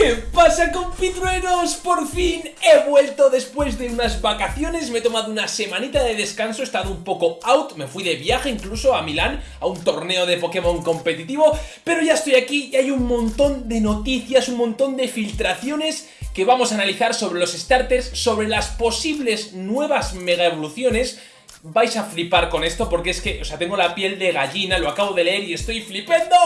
¿Qué pasa compitruenos? Por fin he vuelto después de unas vacaciones, me he tomado una semanita de descanso, he estado un poco out, me fui de viaje incluso a Milán, a un torneo de Pokémon competitivo, pero ya estoy aquí y hay un montón de noticias, un montón de filtraciones que vamos a analizar sobre los starters, sobre las posibles nuevas mega evoluciones vais a flipar con esto porque es que, o sea, tengo la piel de gallina, lo acabo de leer y estoy flipando.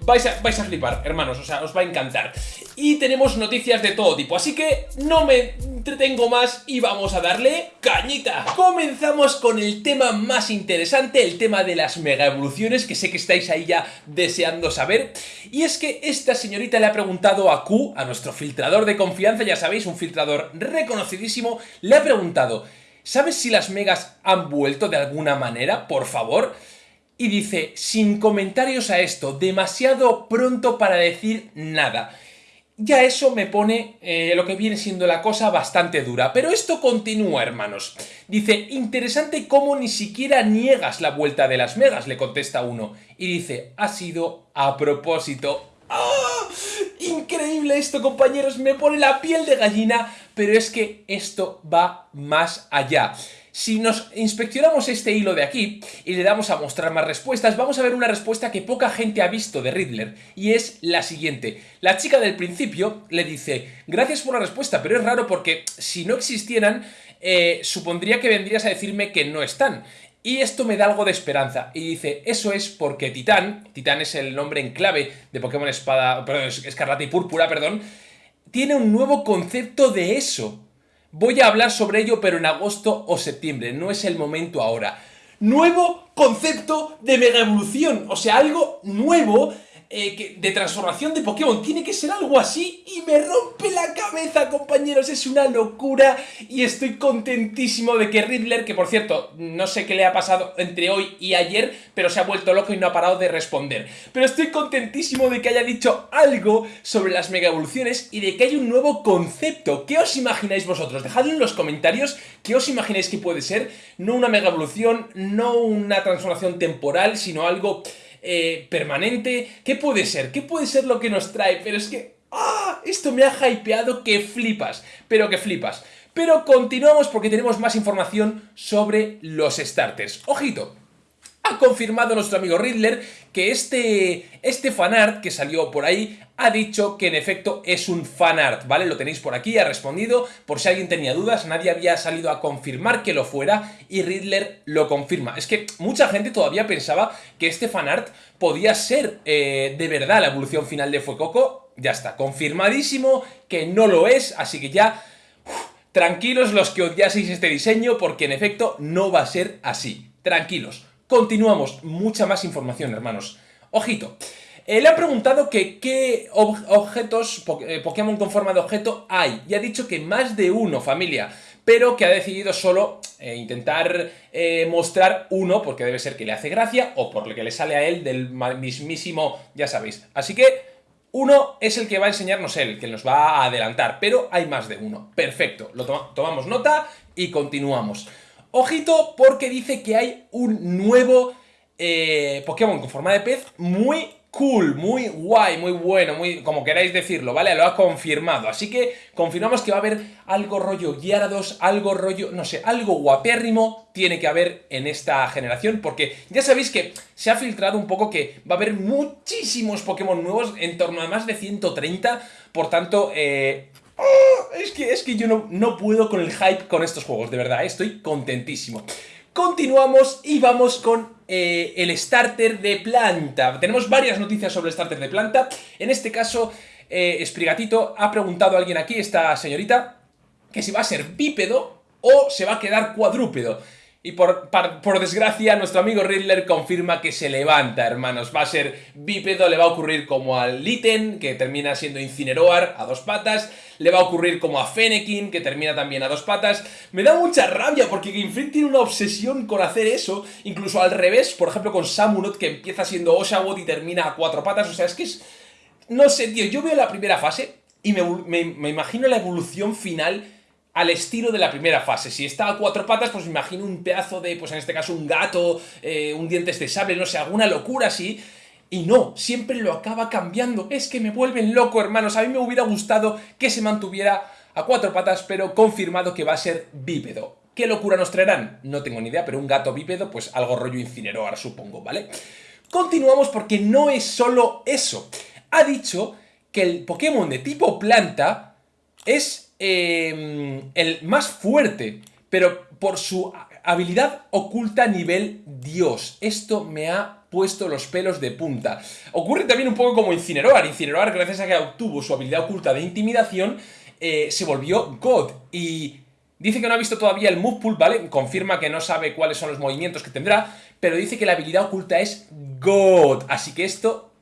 Vais a, vais a flipar, hermanos, o sea, os va a encantar. Y tenemos noticias de todo tipo, así que no me entretengo más y vamos a darle cañita. Comenzamos con el tema más interesante, el tema de las mega evoluciones, que sé que estáis ahí ya deseando saber. Y es que esta señorita le ha preguntado a Q, a nuestro filtrador de confianza, ya sabéis, un filtrador reconocidísimo, le ha preguntado... ¿Sabes si las megas han vuelto de alguna manera? Por favor. Y dice, sin comentarios a esto, demasiado pronto para decir nada. Ya eso me pone eh, lo que viene siendo la cosa bastante dura. Pero esto continúa, hermanos. Dice, interesante cómo ni siquiera niegas la vuelta de las megas, le contesta uno. Y dice, ha sido a propósito. ¡Ah! Increíble esto, compañeros, me pone la piel de gallina pero es que esto va más allá. Si nos inspeccionamos este hilo de aquí y le damos a mostrar más respuestas, vamos a ver una respuesta que poca gente ha visto de Riddler, y es la siguiente. La chica del principio le dice, gracias por la respuesta, pero es raro porque si no existieran, eh, supondría que vendrías a decirme que no están. Y esto me da algo de esperanza. Y dice, eso es porque Titán, Titán es el nombre en clave de Pokémon Espada, perdón, Escarlata y Púrpura, perdón, tiene un nuevo concepto de eso. Voy a hablar sobre ello pero en agosto o septiembre, no es el momento ahora. Nuevo concepto de mega evolución, o sea, algo nuevo eh, de transformación de Pokémon. Tiene que ser algo así y me rompe la cabeza, compañeros. Es una locura y estoy contentísimo de que Riddler, que por cierto, no sé qué le ha pasado entre hoy y ayer, pero se ha vuelto loco y no ha parado de responder. Pero estoy contentísimo de que haya dicho algo sobre las mega evoluciones y de que hay un nuevo concepto. ¿Qué os imagináis vosotros? Dejadlo en los comentarios qué os imagináis que puede ser. No una mega evolución, no una transformación temporal, sino algo eh, permanente. ¿Qué puede ser? ¿Qué puede ser lo que nos trae? Pero es que... ¡Ah! Esto me ha hypeado que flipas, pero que flipas. Pero continuamos porque tenemos más información sobre los starters. ¡Ojito! Ha confirmado nuestro amigo Riddler que este, este fanart que salió por ahí ha dicho que en efecto es un fanart, ¿vale? Lo tenéis por aquí, ha respondido, por si alguien tenía dudas, nadie había salido a confirmar que lo fuera y Riddler lo confirma. Es que mucha gente todavía pensaba que este fanart podía ser eh, de verdad la evolución final de Fuecoco, ya está, confirmadísimo que no lo es, así que ya... tranquilos los que odiaseis este diseño porque en efecto no va a ser así. Tranquilos. Continuamos, mucha más información, hermanos. Ojito. Eh, le han preguntado que qué objetos, eh, Pokémon con forma de objeto hay. Y ha dicho que más de uno, familia. Pero que ha decidido solo eh, intentar mostrar uno, porque debe ser que le hace gracia, o por lo que le sale a él del mismísimo, ya sabéis. Así que uno es el que va a enseñarnos él, que nos va a adelantar, pero hay más de uno. Perfecto, lo tomamos nota y continuamos. Ojito porque dice que hay un nuevo eh, Pokémon con forma de pez muy cool, muy guay, muy bueno, muy como queráis decirlo, ¿vale? Lo ha confirmado, así que confirmamos que va a haber algo rollo Gyarados, algo rollo, no sé, algo guapérrimo tiene que haber en esta generación, porque ya sabéis que se ha filtrado un poco que va a haber muchísimos Pokémon nuevos, en torno a más de 130, por tanto, eh, ¡Oh! es que, es que yo no, no puedo con el hype con estos juegos, de verdad, estoy contentísimo. Continuamos y vamos con eh, el starter de planta. Tenemos varias noticias sobre el starter de planta. En este caso, eh, Sprigatito ha preguntado a alguien aquí, esta señorita, que si va a ser bípedo o se va a quedar cuadrúpedo. Y por, por, desgracia, nuestro amigo Riddler confirma que se levanta, hermanos. Va a ser bípedo, le va a ocurrir como al Litten, que termina siendo Incineroar a dos patas. Le va a ocurrir como a Fennekin, que termina también a dos patas. Me da mucha rabia porque Game Freak tiene una obsesión con hacer eso. Incluso al revés, por ejemplo con Samunot, que empieza siendo Oshawott y termina a cuatro patas. O sea, es que es... No sé, tío, yo veo la primera fase y me, me imagino la evolución final al estilo de la primera fase. Si está a cuatro patas, pues imagino un pedazo de, pues en este caso un gato, eh, un dientes de sable, no sé, alguna locura así. Y no, siempre lo acaba cambiando. Es que me vuelven loco, hermanos. A mí me hubiera gustado que se mantuviera a cuatro patas, pero confirmado que va a ser bípedo. ¿Qué locura nos traerán? No tengo ni idea, pero un gato bípedo, pues algo rollo incineroar, supongo, ¿vale? Continuamos porque no es solo eso. Ha dicho que el Pokémon de tipo planta es em, el más fuerte, pero por su habilidad oculta nivel Dios. Esto me ha puesto los pelos de punta. Ocurre también un poco como Incineroar. Incineroar, gracias a que obtuvo su habilidad oculta de intimidación, eh, se volvió God. Y dice que no ha visto todavía el move pool, ¿vale? Confirma que no sabe cuáles son los movimientos que tendrá, pero dice que la habilidad oculta es God. Así que esto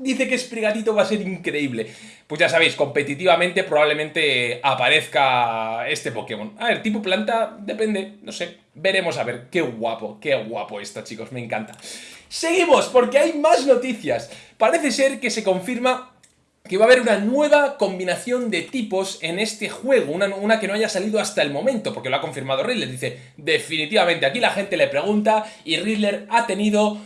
dice que Sprigatito va a ser increíble. Pues ya sabéis, competitivamente probablemente aparezca este Pokémon. A ver, tipo planta, depende, no sé. Veremos a ver. Qué guapo, qué guapo esto, chicos, me encanta. Seguimos, porque hay más noticias. Parece ser que se confirma que va a haber una nueva combinación de tipos en este juego, una, una, que no haya salido hasta el momento, porque lo ha confirmado Riddler, dice, definitivamente, aquí la gente le pregunta y Riddler ha tenido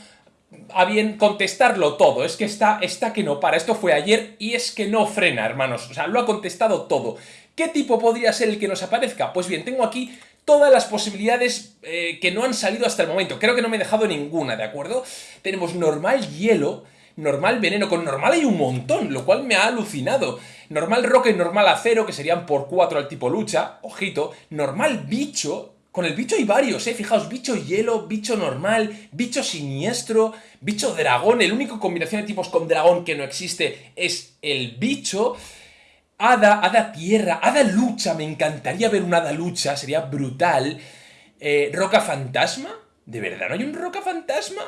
a bien contestarlo todo. Es que está, está que no para. Esto fue ayer y es que no frena, hermanos. O sea, lo ha contestado todo. ¿Qué tipo podría ser el que nos aparezca? Pues bien, tengo aquí todas las posibilidades eh, que no han salido hasta el momento. Creo que no me he dejado ninguna, ¿de acuerdo? Tenemos normal hielo, normal veneno. Con normal hay un montón, lo cual me ha alucinado. Normal roca y normal acero, que serían por 4 al tipo lucha, ojito. Normal bicho, con el bicho hay varios, ¿eh? Fijaos, bicho hielo, bicho normal, bicho siniestro, bicho dragón. El único combinación de tipos con dragón que no existe es el bicho. Hada, hada tierra, hada lucha. Me encantaría ver un hada lucha, sería brutal. Eh, roca fantasma. ¿De verdad no hay un roca fantasma?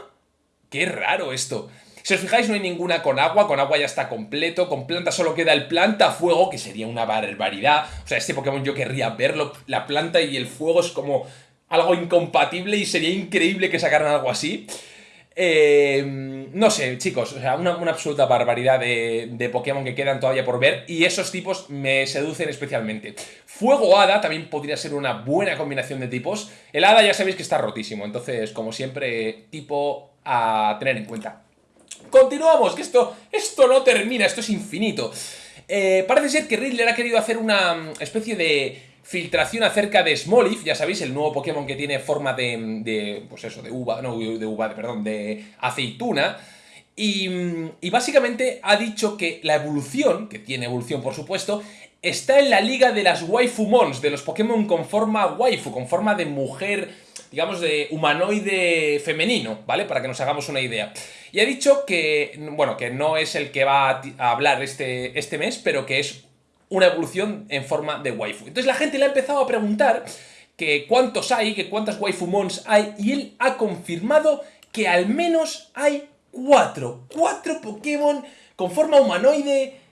Qué raro esto. Si os fijáis, no hay ninguna con agua, con agua ya está completo, con planta solo queda el planta fuego, que sería una barbaridad. O sea, este Pokémon yo querría verlo, la planta y el fuego es como algo incompatible y sería increíble que sacaran algo así. Eh, no sé, chicos, o sea, una, absoluta barbaridad de, de, Pokémon que quedan todavía por ver y esos tipos me seducen especialmente. Fuego Hada también podría ser una buena combinación de tipos. El Hada ya sabéis que está rotísimo, entonces, como siempre, tipo a tener en cuenta. Continuamos, que esto, esto no termina, esto es infinito. Eh, parece ser que Riddler ha querido hacer una mm, especie de filtración acerca de Smoliv, ya sabéis, el nuevo Pokémon que tiene forma de, de pues eso, de uva, no, de uva, perdón, de aceituna. Y, mm, y, básicamente ha dicho que la evolución, que tiene evolución por supuesto, está en la liga de las Waifumons, de los Pokémon con forma waifu, con forma de mujer digamos, de humanoide femenino, ¿vale? Para que nos hagamos una idea. Y ha dicho que, bueno, que no es el que va a hablar este, este mes, pero que es una evolución en forma de waifu. Entonces la gente le ha empezado a preguntar que cuántos hay, que cuántas waifu mons hay, y él ha confirmado que al menos hay cuatro. Cuatro Pokémon con forma humanoide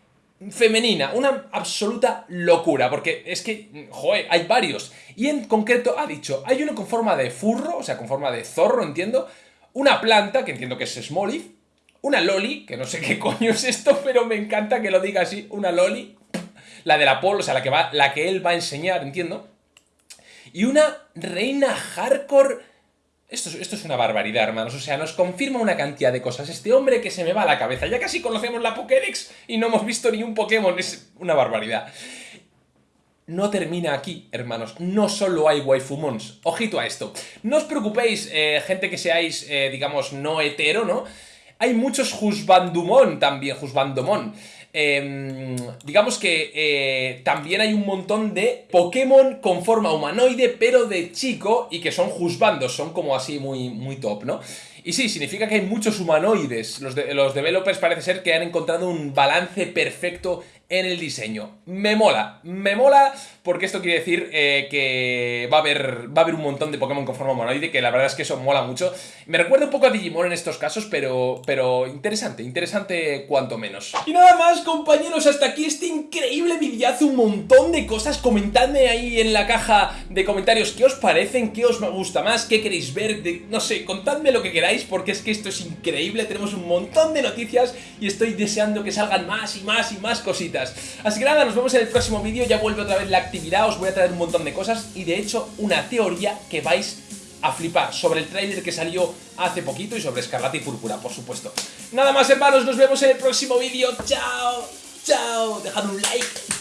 femenina, una absoluta locura, porque es que, joder, hay varios. Y en concreto ha dicho, hay uno con forma de furro, o sea, con forma de zorro, entiendo, una planta, que entiendo que es Smoliv, una loli, que no sé qué coño es esto, pero me encanta que lo diga así, una loli, la de la Polo, o sea, la que, va, la que él va a enseñar, entiendo, y una reina hardcore esto, es una barbaridad, hermanos. O sea, nos confirma una cantidad de cosas. Este hombre que se me va a la cabeza. Ya casi conocemos la Pokédex y no hemos visto ni un Pokémon. Es una barbaridad. No termina aquí, hermanos. No solo hay waifumons. Ojito a esto. No os preocupéis, eh, gente que seáis, eh, digamos, no hetero, ¿no? Hay muchos Husbandumon también, Husbandomon. Em, digamos que eh, también hay un montón de Pokémon con forma humanoide, pero de chico, y que son juzbandos, son como así muy, muy top, ¿no? Y sí, significa que hay muchos humanoides. Los, los developers parece ser que han encontrado un balance perfecto en el diseño. Me mola, me mola porque esto quiere decir eh, que va a, haber, va a haber un montón de Pokémon con forma humanoide, que la verdad es que eso mola mucho. Me recuerda un poco a Digimon en estos casos, pero, pero interesante, interesante cuanto menos. Y nada más, compañeros, hasta aquí este increíble videazo, un montón de cosas. Comentadme ahí en la caja de comentarios qué os parecen, qué os gusta más, qué queréis ver, no sé, contadme lo que queráis, porque es que esto es increíble, tenemos un montón de noticias y estoy deseando que salgan más y más y más cositas. Así que nada, nos vemos en el próximo vídeo, ya vuelve otra vez la actividad, os voy a traer un montón de cosas y de hecho una teoría que vais a flipar sobre el tráiler que salió hace poquito y sobre Escarlata y Púrpura, por supuesto. Nada más hermanos, nos vemos en el próximo vídeo. ¡Chao! ¡Chao! Dejad un like.